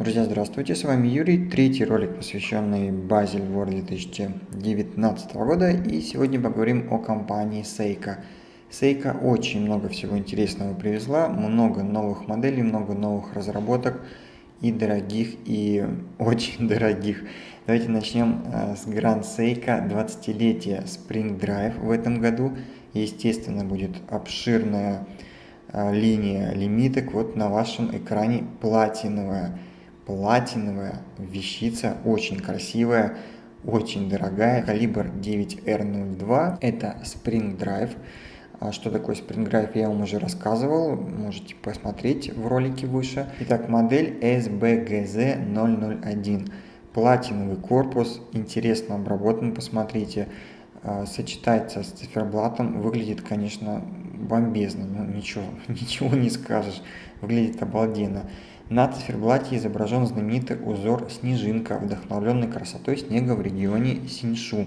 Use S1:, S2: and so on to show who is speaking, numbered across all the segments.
S1: Друзья, здравствуйте, с вами Юрий, третий ролик, посвященный Базель World 2019 года, и сегодня поговорим о компании Seiko. Seiko очень много всего интересного привезла, много новых моделей, много новых разработок, и дорогих, и очень дорогих. Давайте начнем э, с Grand Seiko 20-летия Spring Drive в этом году. Естественно, будет обширная э, линия лимиток. Вот на вашем экране платиновая. Платиновая вещица, очень красивая, очень дорогая. Калибр 9R02. Это Spring Drive. А что такое Spring Drive, я вам уже рассказывал, можете посмотреть в ролике выше. Итак, модель SBGZ001. Платиновый корпус, интересно обработан, посмотрите. А, сочетается с циферблатом, выглядит, конечно, бомбезно, ну ничего, ничего не скажешь, выглядит обалденно. На циферблате изображен знаменитый узор «Снежинка», вдохновленный красотой снега в регионе Синьшу.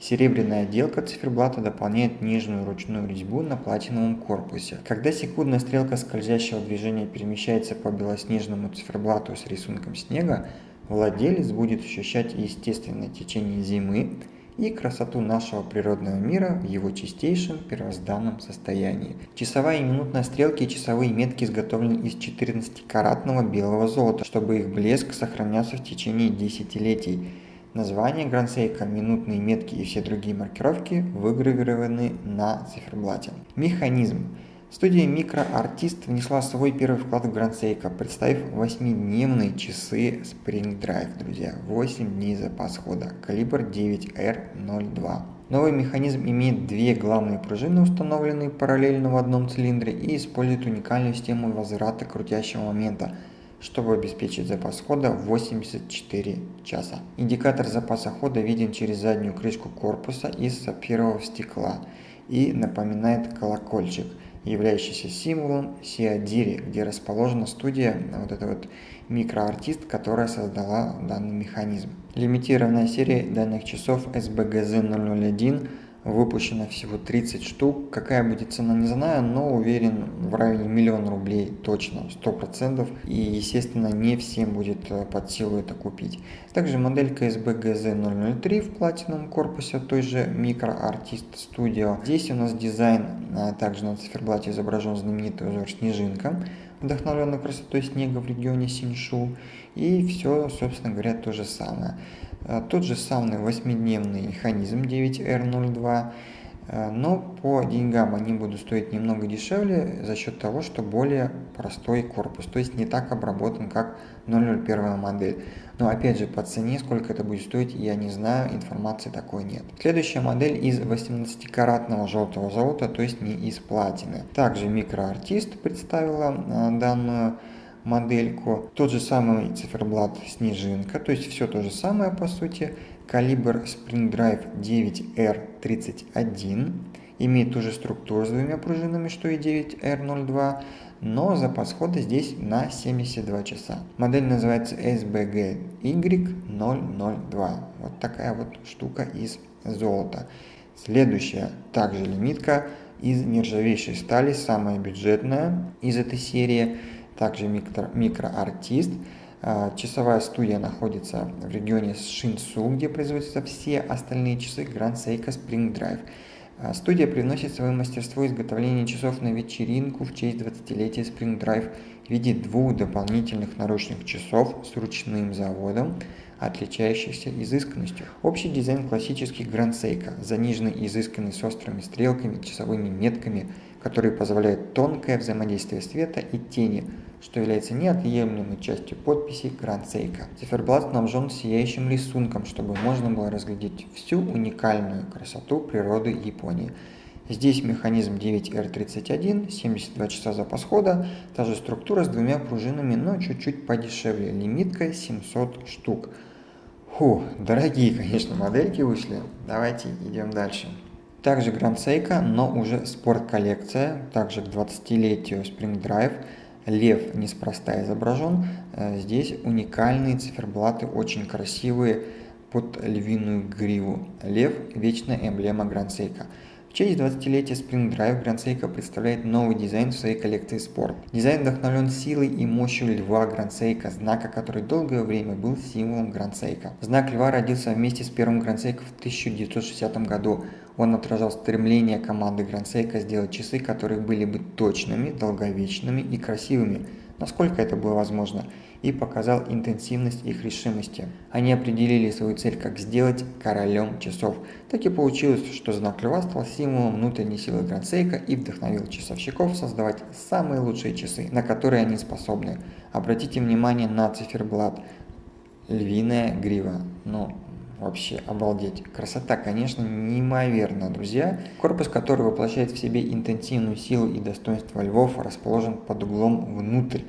S1: Серебряная отделка циферблата дополняет нежную ручную резьбу на платиновом корпусе. Когда секундная стрелка скользящего движения перемещается по белоснежному циферблату с рисунком снега, владелец будет ощущать естественное течение зимы и красоту нашего природного мира в его чистейшем первозданном состоянии. Часовая и минутная стрелки и часовые метки изготовлены из 14-каратного белого золота, чтобы их блеск сохранялся в течение десятилетий. Название Грансейка, минутные метки и все другие маркировки выгравированы на циферблате. Механизм. Студия MicroArtist внесла свой первый вклад в Грансейка, представив 8-дневные часы Spring Drive, друзья. 8 дней запас хода, калибр 9R02. Новый механизм имеет две главные пружины, установленные параллельно в одном цилиндре, и использует уникальную систему возврата крутящего момента, чтобы обеспечить запас хода 84 часа. Индикатор запаса хода виден через заднюю крышку корпуса из сапфирового стекла и напоминает колокольчик – являющийся символом Сиадири, где расположена студия, вот эта вот микроартист, которая создала данный механизм. Лимитированная серия данных часов SBGZ 001 выпущено всего 30 штук. Какая будет цена, не знаю, но уверен в районе миллиона рублей точно, 100%. И, естественно, не всем будет э, под силу это купить. Также моделька SBGZ 003 в платиновом корпусе той же Micro Artist Studio. Здесь у нас дизайн, а также на циферблате изображен знаменитый узор снежинка вдохновленный красотой снега в регионе Синьшу. И все, собственно говоря, то же самое. Э, тот же самый восьмидневный механизм 9R02, э, но по деньгам они будут стоить немного дешевле за счет того, что более простой корпус, то есть не так обработан, как 001 модель. Но опять же, по цене, сколько это будет стоить, я не знаю, информации такой нет. Следующая модель из 18-каратного желтого золота, то есть не из платины. Также микроартист представила э, данную модельку. Тот же самый циферблат снежинка, то есть все то же самое по сути. Калибр Spring Drive 9R31 имеет ту же структуру с двумя пружинами, что и 9R02, но запас хода здесь на 72 часа. Модель называется SBGY002. Вот такая вот штука из золота. Следующая также лимитка из нержавейшей стали, самая бюджетная из этой серии также микро, микроартист. А, часовая студия находится в регионе Шинсу, где производятся все остальные часы Grand Seiko Spring Drive. А, студия приносит свое мастерство изготовления часов на вечеринку в честь 20-летия Spring Drive в виде двух дополнительных наручных часов с ручным заводом, отличающихся изысканностью. Общий дизайн классических Grand Seiko, заниженный и изысканный с острыми стрелками, часовыми метками, которые позволяют тонкое взаимодействие света и тени, что является неотъемлемой частью подписи Seiko. Циферблат снабжен сияющим рисунком, чтобы можно было разглядеть всю уникальную красоту природы Японии. Здесь механизм 9R31, 72 часа запас хода, та же структура с двумя пружинами, но чуть-чуть подешевле, лимитка 700 штук. Фу, дорогие, конечно, модельки вышли. Давайте идем дальше. Также Grand Seiko, но уже спорт-коллекция, также к 20-летию Spring Drive. Лев неспроста изображен. Э, здесь уникальные циферблаты, очень красивые, под львиную гриву. Лев – вечная эмблема Seiko. В честь 20-летия Spring Drive Seiko представляет новый дизайн в своей коллекции спорт. Дизайн вдохновлен силой и мощью льва Seiko, знака, который долгое время был символом Seiko. Знак льва родился вместе с первым Seiko в 1960 году. Он отражал стремление команды Seiko сделать часы, которые были бы точными, долговечными и красивыми, насколько это было возможно – и показал интенсивность их решимости. Они определили свою цель как сделать королем часов. Так и получилось, что знак льва стал символом внутренней силы Грандсейка и вдохновил часовщиков создавать самые лучшие часы, на которые они способны. Обратите внимание на циферблат. Львиная грива. Ну, вообще обалдеть. Красота, конечно, неимоверная, друзья. Корпус, который воплощает в себе интенсивную силу и достоинство львов, расположен под углом внутрь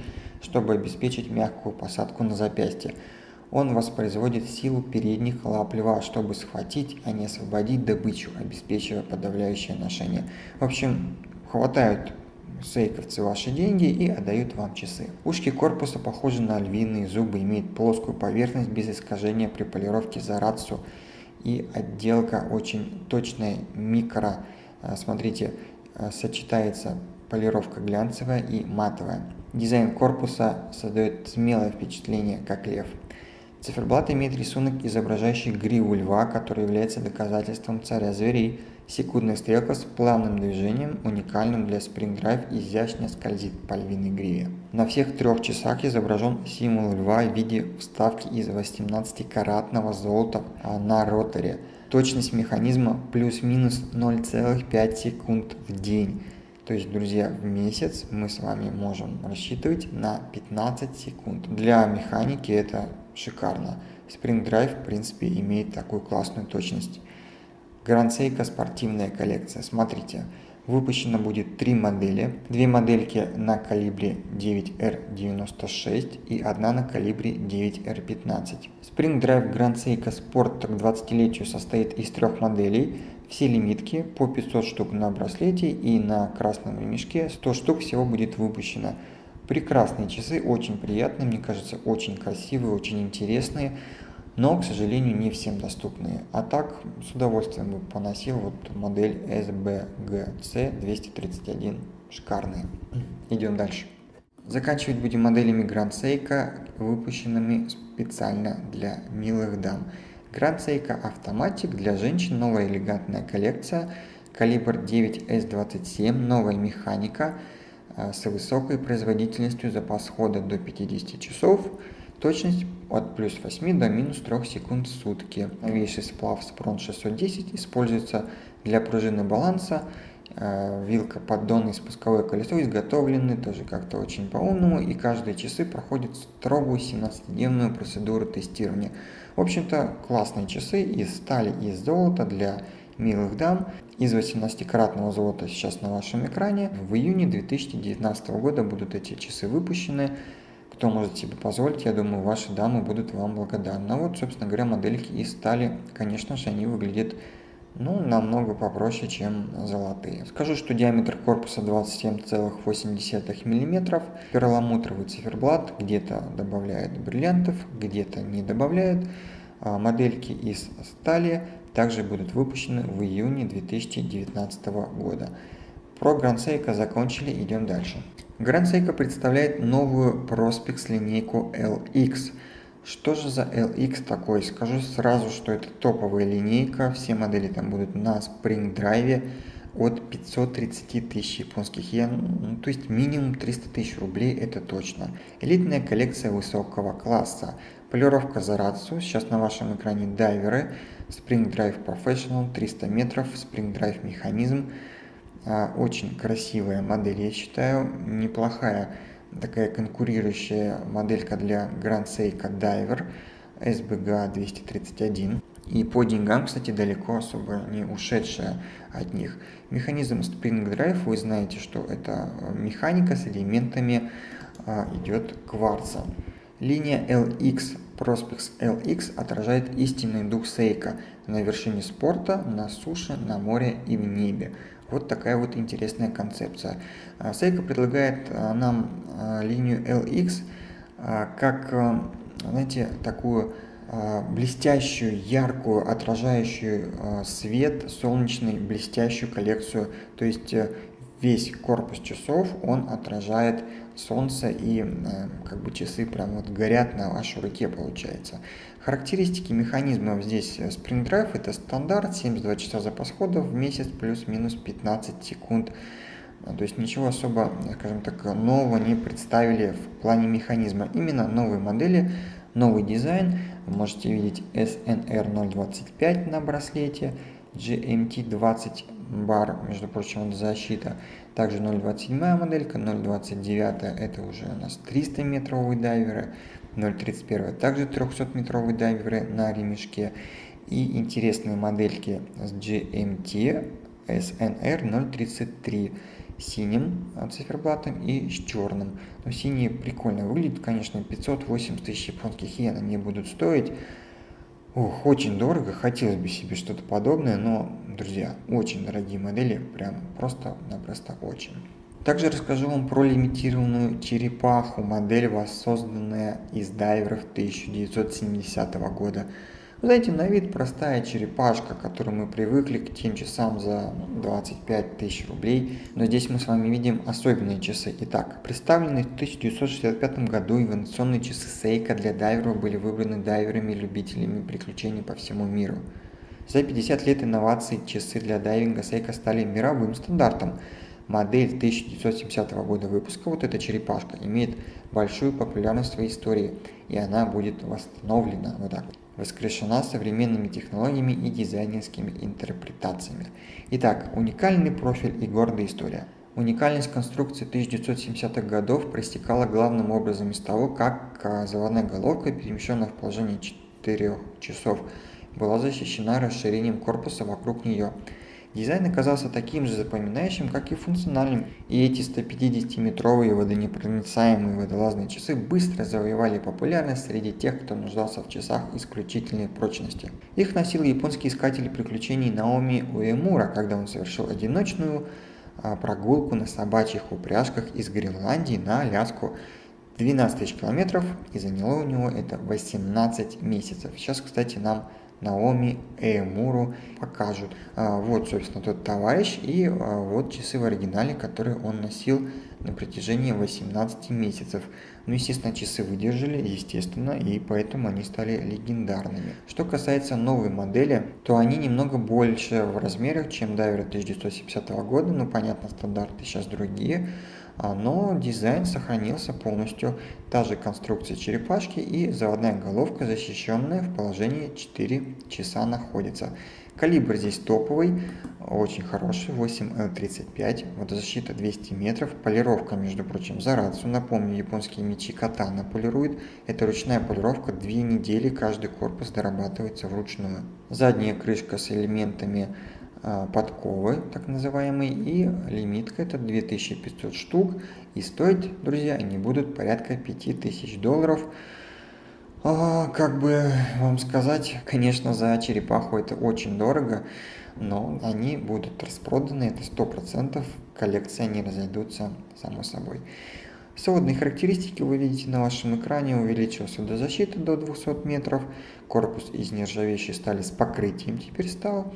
S1: чтобы обеспечить мягкую посадку на запястье. Он воспроизводит силу передних лап льва, чтобы схватить, а не освободить добычу, обеспечивая подавляющее ношение. В общем, хватают сейковцы ваши деньги и отдают вам часы. Ушки корпуса похожи на львиные зубы, имеют плоскую поверхность без искажения при полировке за рацию и отделка очень точная, микро, а, смотрите, а, сочетается полировка глянцевая и матовая. Дизайн корпуса создает смелое впечатление, как лев. Циферблат имеет рисунок, изображающий гриву льва, который является доказательством царя зверей. Секундная стрелка с плавным движением, уникальным для Drive, изящно скользит по львиной гриве. На всех трех часах изображен символ льва в виде вставки из 18-каратного золота на роторе. Точность механизма плюс-минус 0,5 секунд в день. То есть, друзья, в месяц мы с вами можем рассчитывать на 15 секунд. Для механики это шикарно. Spring Drive, в принципе, имеет такую классную точность. Seiko спортивная коллекция. Смотрите, выпущено будет три модели. Две модельки на калибре 9R96 и одна на калибре 9R15. Spring Drive Grand Seiko Sport к 20-летию состоит из трех моделей – все лимитки по 500 штук на браслете и на красном ремешке 100 штук всего будет выпущено. Прекрасные часы, очень приятные, мне кажется, очень красивые, очень интересные, но, к сожалению, не всем доступные. А так, с удовольствием бы поносил вот модель SBGC 231, шикарные. Идем дальше. Заканчивать будем моделями Grand Seiko, выпущенными специально для милых дам. Grand Seiko Automatic для женщин новая элегантная коллекция, калибр 9S27, новая механика э, с высокой производительностью, запас хода до 50 часов, точность от плюс 8 до минус 3 секунд в сутки. Новейший сплав Spron 610 используется для пружины баланса, э, вилка, поддон и спусковое колесо изготовлены тоже как-то очень по-умному, и каждые часы проходят строгую 17-дневную процедуру тестирования. В общем-то, классные часы из стали и из золота для милых дам. Из 18-каратного золота сейчас на вашем экране. В июне 2019 года будут эти часы выпущены. Кто может себе позволить, я думаю, ваши дамы будут вам благодарны. А вот, собственно говоря, модельки из стали, конечно же, они выглядят ну, намного попроще, чем золотые. Скажу, что диаметр корпуса 27,8 мм, перламутровый циферблат, где-то добавляет бриллиантов, где-то не добавляет. А модельки из стали также будут выпущены в июне 2019 года. Про Seiko закончили, идем дальше. Seiko представляет новую Prospex линейку LX – что же за LX такой? Скажу сразу, что это топовая линейка, все модели там будут на Spring Drive от 530 тысяч японских йен, ну, то есть минимум 300 тысяч рублей, это точно. Элитная коллекция высокого класса. Полировка за рацию, сейчас на вашем экране дайверы, Spring Drive Professional, 300 метров, Spring Drive механизм. А, очень красивая модель, я считаю, неплохая такая конкурирующая моделька для Grand Seiko Diver SBGA 231. И по деньгам, кстати, далеко особо не ушедшая от них. Механизм Spring Drive, вы знаете, что это механика с элементами а, идет кварца. Линия LX Prospex LX отражает истинный дух Сейка на вершине спорта, на суше, на море и в небе. Вот такая вот интересная концепция. А, Seiko предлагает а, нам а, линию LX как, знаете, такую а, блестящую, яркую, отражающую а, свет, солнечный, блестящую коллекцию. То есть э, весь корпус часов, он отражает солнце и как бы часы прям вот горят на вашей руке получается. Характеристики механизмов здесь э, Spring Drive это стандарт, 72 часа запас хода в месяц плюс-минус 15 секунд. То есть ничего особо, скажем так, нового не представили в плане механизма. Именно новые модели, новый дизайн. Вы можете видеть SNR 025 на браслете, GMT 20 бар, между прочим, защита. Также 0.27 моделька, 0.29 это уже у нас 300 метровые дайверы, 0.31 также 300 метровые дайверы на ремешке. И интересные модельки с GMT SNR 033 синим циферблатом и с черным. Но синие прикольно выглядят, конечно, 580 тысяч японских йен они будут стоить. Ох, очень дорого, хотелось бы себе что-то подобное, но, друзья, очень дорогие модели, прям просто-напросто очень. Также расскажу вам про лимитированную черепаху, модель, воссозданная из дайверов 1970 года. Вы знаете, на вид простая черепашка, к которой мы привыкли к тем часам за 25 тысяч рублей, но здесь мы с вами видим особенные часы. Итак, представленные в 1965 году инновационные часы Seiko для дайверов были выбраны дайверами-любителями приключений по всему миру. За 50 лет инноваций часы для дайвинга Seiko стали мировым стандартом. Модель 1970 года выпуска, вот эта черепашка, имеет большую популярность в истории, и она будет восстановлена вот так вот воскрешена современными технологиями и дизайнерскими интерпретациями. Итак, уникальный профиль и гордая история. Уникальность конструкции 1970-х годов проистекала главным образом из того, как заводная головка, перемещенная в положение 4 часов, была защищена расширением корпуса вокруг нее – Дизайн оказался таким же запоминающим, как и функциональным, и эти 150-метровые водонепроницаемые водолазные часы быстро завоевали популярность среди тех, кто нуждался в часах исключительной прочности. Их носил японский искатель приключений Наоми Уэмура, когда он совершил одиночную а, прогулку на собачьих упряжках из Гренландии на Аляску 12 тысяч километров, и заняло у него это 18 месяцев. Сейчас, кстати, нам Наоми Эймуру покажут. А, вот, собственно, тот товарищ и а, вот часы в оригинале, которые он носил на протяжении 18 месяцев. Ну, естественно, часы выдержали, естественно, и поэтому они стали легендарными. Что касается новой модели, то они немного больше в размерах, чем дайверы 1970 года, ну, понятно, стандарты сейчас другие, но дизайн сохранился полностью, та же конструкция черепашки и заводная головка, защищенная в положении 4 часа находится. Калибр здесь топовый, очень хороший, 8L35, водозащита 200 метров, полировка, между прочим, за рацию. Напомню, японские мечи катана полируют. Это ручная полировка, 2 недели каждый корпус дорабатывается вручную. Задняя крышка с элементами а, подковы, так называемые, и лимитка это 2500 штук, и стоить, друзья, они будут порядка 5000 долларов. А, как бы вам сказать, конечно, за черепаху это очень дорого, но они будут распроданы, это 100%, коллекции они разойдутся само собой. Сводные характеристики вы видите на вашем экране, увеличилась водозащита до 200 метров, корпус из нержавеющей стали с покрытием теперь стал,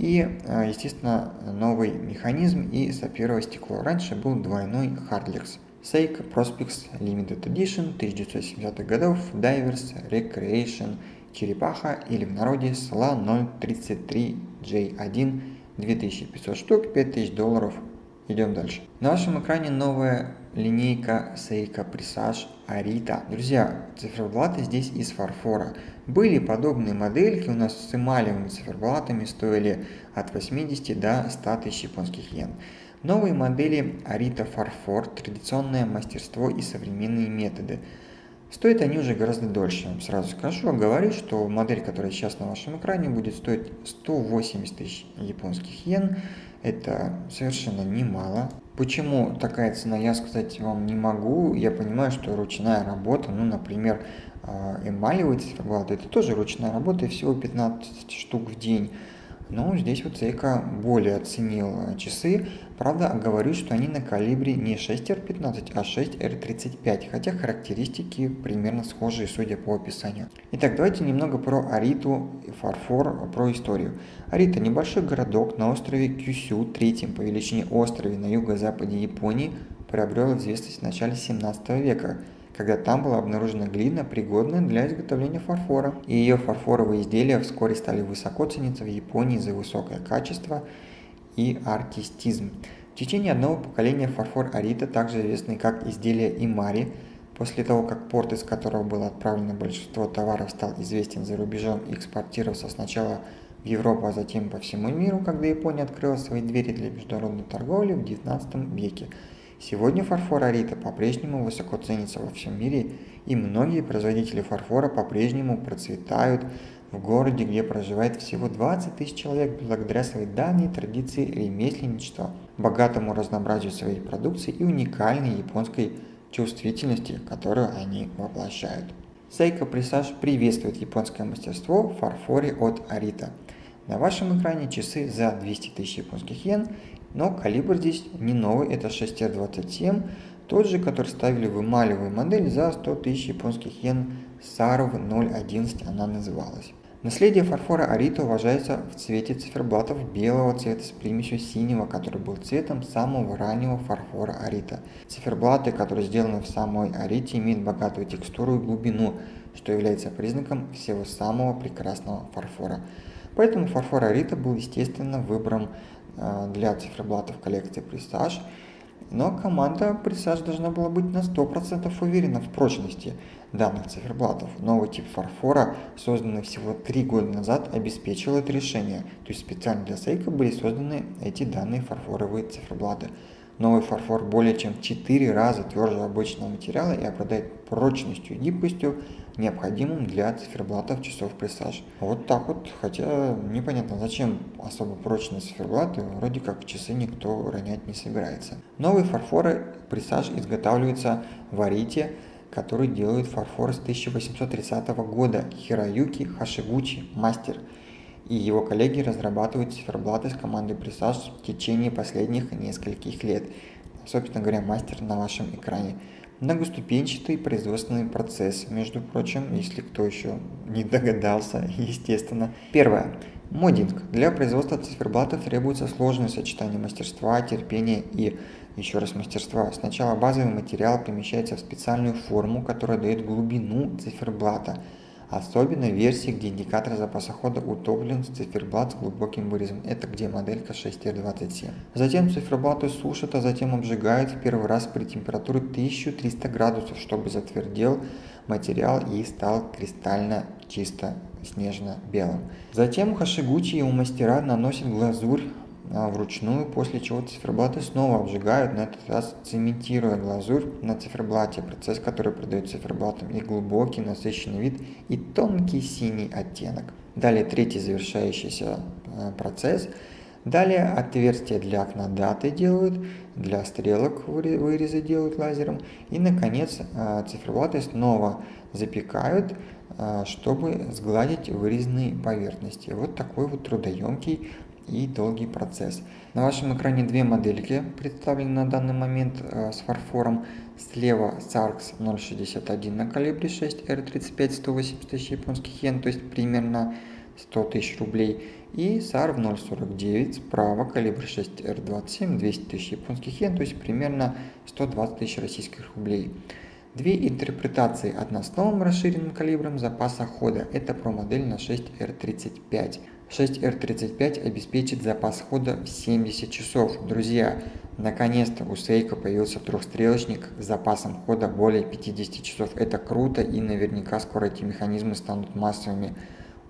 S1: и, а, естественно, новый механизм и сапфировое стекло. Раньше был двойной Hardlex. Seiko Prospects Limited Edition 1970-х годов Divers Recreation Черепаха или в народе SLA 033J1 2500 штук, 5000 долларов. Идем дальше. На вашем экране новая линейка Seiko Presage Arita. Друзья, циферблаты здесь из фарфора. Были подобные модельки у нас с эмалевыми циферблатами, стоили от 80 до 100 тысяч японских йен. Новые модели Arita Фарфор, традиционное мастерство и современные методы. Стоят они уже гораздо дольше, вам сразу скажу. Говорю, что модель, которая сейчас на вашем экране, будет стоить 180 тысяч японских йен. Это совершенно немало. Почему такая цена, я сказать вам не могу. Я понимаю, что ручная работа, ну, например, а, эмалевый циферблат, это тоже ручная работа, и всего 15 штук в день. Но здесь вот Seiko более оценил часы. Правда, говорю, что они на калибре не 6R15, а 6R35, хотя характеристики примерно схожие, судя по описанию. Итак, давайте немного про Ариту и фарфор, про историю. Арита – небольшой городок на острове Кюсю, третьем по величине острове на юго-западе Японии, приобрел известность в начале 17 века – когда там была обнаружена глина, пригодная для изготовления фарфора. И ее фарфоровые изделия вскоре стали высоко цениться в Японии за высокое качество и артистизм. В течение одного поколения фарфор Арита, также известный как изделие Имари, после того, как порт, из которого было отправлено большинство товаров, стал известен за рубежом и экспортировался сначала в Европу, а затем по всему миру, когда Япония открыла свои двери для международной торговли в XIX веке – Сегодня фарфор Арита по-прежнему высоко ценится во всем мире, и многие производители фарфора по-прежнему процветают в городе, где проживает всего 20 тысяч человек благодаря своей давней традиции ремесленничества, богатому разнообразию своей продукции и уникальной японской чувствительности, которую они воплощают. Сейка Присаж приветствует японское мастерство в фарфоре от Арита. На вашем экране часы за 200 тысяч японских йен но калибр здесь не новый, это 6R27, тот же, который ставили в эмалевую модель за 100 тысяч японских йен, SARV 011 она называлась. Наследие фарфора Арита уважается в цвете циферблатов белого цвета с примесью синего, который был цветом самого раннего фарфора Арита. Циферблаты, которые сделаны в самой Арите, имеют богатую текстуру и глубину, что является признаком всего самого прекрасного фарфора. Поэтому фарфор Арита был естественно выбором Э, для циферблатов коллекции Presage, но команда Presage должна была быть на 100% уверена в прочности данных циферблатов. Новый тип фарфора, созданный всего 3 года назад, обеспечил это решение, то есть специально для Seiko были созданы эти данные фарфоровые циферблаты. Новый фарфор более чем в 4 раза тверже обычного материала и обладает прочностью и гибкостью, необходимым для циферблатов часов Presage. Вот так вот, хотя непонятно зачем особо прочные циферблаты, вроде как часы никто ронять не собирается. Новые фарфоры Presage изготавливаются в Арите, который делает фарфор с 1830 года Хироюки Хашигучи, мастер и его коллеги разрабатывают циферблаты с командой Presage в течение последних нескольких лет. Собственно говоря, мастер на вашем экране. Многоступенчатый производственный процесс, между прочим, если кто еще не догадался, естественно. Первое. Модинг. Для производства циферблатов требуется сложное сочетание мастерства, терпения и еще раз мастерства. Сначала базовый материал помещается в специальную форму, которая дает глубину циферблата – Особенно в версии, где индикатор запаса хода утоплен в циферблат с глубоким вырезом. Это где моделька 6R27. Затем циферблаты сушат, а затем обжигают в первый раз при температуре 1300 градусов, чтобы затвердел материал и стал кристально чисто снежно-белым. Затем хашигучи и у мастера наносят глазурь вручную, после чего циферблаты снова обжигают, на этот раз цементируя глазурь на циферблате, процесс, который придает циферблатам и глубокий насыщенный вид, и тонкий синий оттенок. Далее третий завершающийся а, процесс. Далее отверстия для окна даты делают, для стрелок вырезы делают лазером. И, наконец, а, циферблаты снова запекают, чтобы сгладить вырезанные поверхности. Вот такой вот трудоемкий и долгий процесс. На вашем экране две модельки представлены на данный момент э, с фарфором. Слева SARX 061 на калибре 6 R35 180 тысяч японских йен, то есть примерно 100 тысяч рублей. И SARV 049 справа калибр 6 R27 200 тысяч японских йен, то есть примерно 120 тысяч российских рублей. Две интерпретации, одна с новым расширенным калибром запаса хода, это про модель на 6R35. 6R35 обеспечит запас хода в 70 часов. Друзья, наконец-то у Seiko появился трехстрелочник с запасом хода более 50 часов. Это круто и наверняка скоро эти механизмы станут массовыми.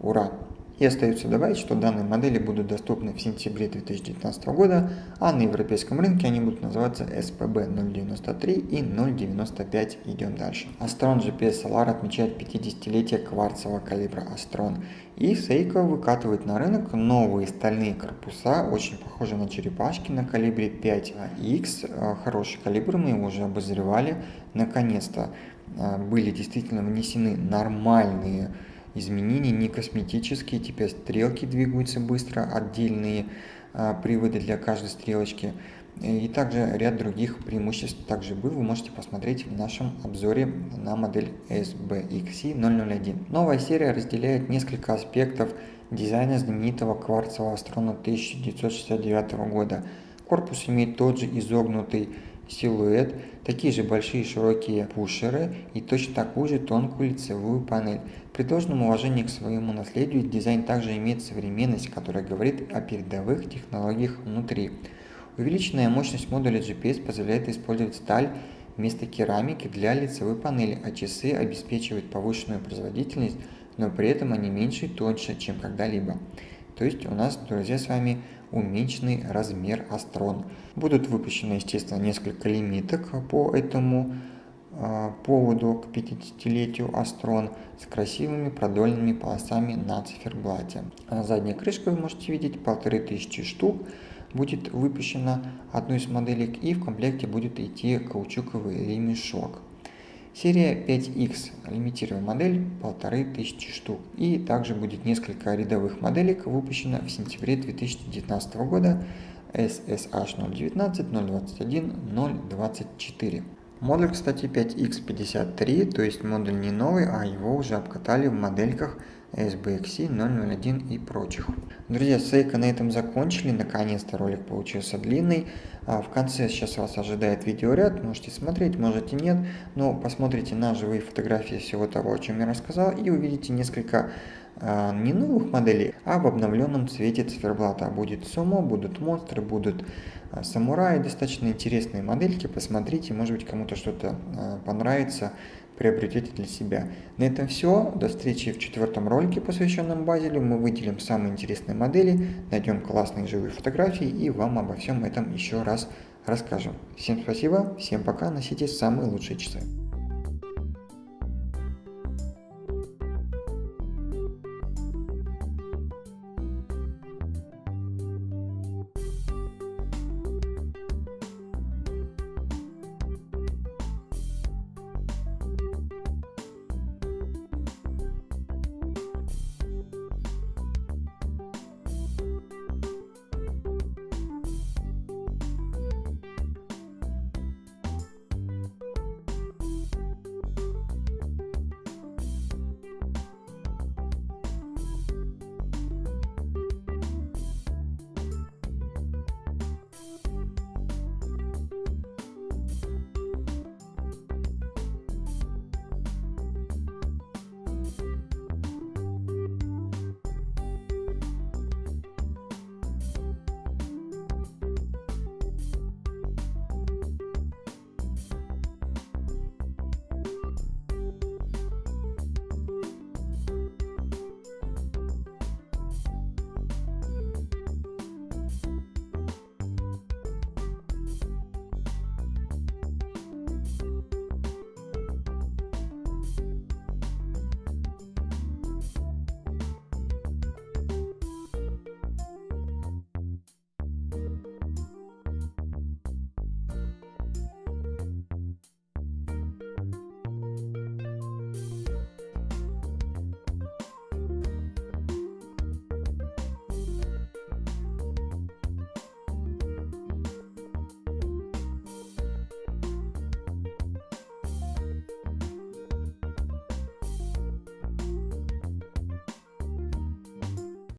S1: Ура! И остается добавить, что данные модели будут доступны в сентябре 2019 года, а на европейском рынке они будут называться SPB 093 и 095. Идем дальше. Astron GPS Solar отмечает 50-летие кварцевого калибра Astron. И Seiko выкатывает на рынок новые стальные корпуса, очень похожие на черепашки на калибре 5X. Хороший калибр, мы его уже обозревали. Наконец-то а, были действительно внесены нормальные изменений, не косметические, теперь стрелки двигаются быстро, отдельные а, приводы для каждой стрелочки. И также ряд других преимуществ также был, вы можете посмотреть в нашем обзоре на модель SBXC001. Новая серия разделяет несколько аспектов дизайна знаменитого кварцевого астрона 1969 года. Корпус имеет тот же изогнутый силуэт, такие же большие широкие пушеры и точно такую же тонкую лицевую панель. При должном уважении к своему наследию дизайн также имеет современность, которая говорит о передовых технологиях внутри. Увеличенная мощность модуля GPS позволяет использовать сталь вместо керамики для лицевой панели, а часы обеспечивают повышенную производительность, но при этом они меньше и тоньше, чем когда-либо. То есть у нас, друзья, с вами уменьшенный размер астрон. Будут выпущены, естественно, несколько лимиток по этому э, поводу к 50-летию Астрон с красивыми продольными полосами на циферблате. А задняя крышка вы можете видеть, 1500 штук будет выпущена одной из моделек и в комплекте будет идти каучуковый ремешок. Серия 5X, лимитированная модель, 1500 штук. И также будет несколько рядовых моделек выпущено в сентябре 2019 года SSH 019, 021, 024. Модуль, кстати, 5X53, то есть модуль не новый, а его уже обкатали в модельках SBXC 001 и прочих. Друзья, сейка на этом закончили, наконец-то ролик получился длинный. А в конце сейчас вас ожидает видеоряд, можете смотреть, можете нет, но посмотрите на живые фотографии всего того, о чем я рассказал, и увидите несколько а, не новых моделей, а в обновленном цвете циферблата. Будет сумо, будут монстры, будут а, самураи, достаточно интересные модельки, посмотрите, может быть кому-то что-то понравится, приобретете для себя. На этом все. До встречи в четвертом ролике, посвященном Базелю. Мы выделим самые интересные модели, найдем классные живые фотографии и вам обо всем этом еще раз расскажем. Всем спасибо, всем пока, носите самые лучшие часы.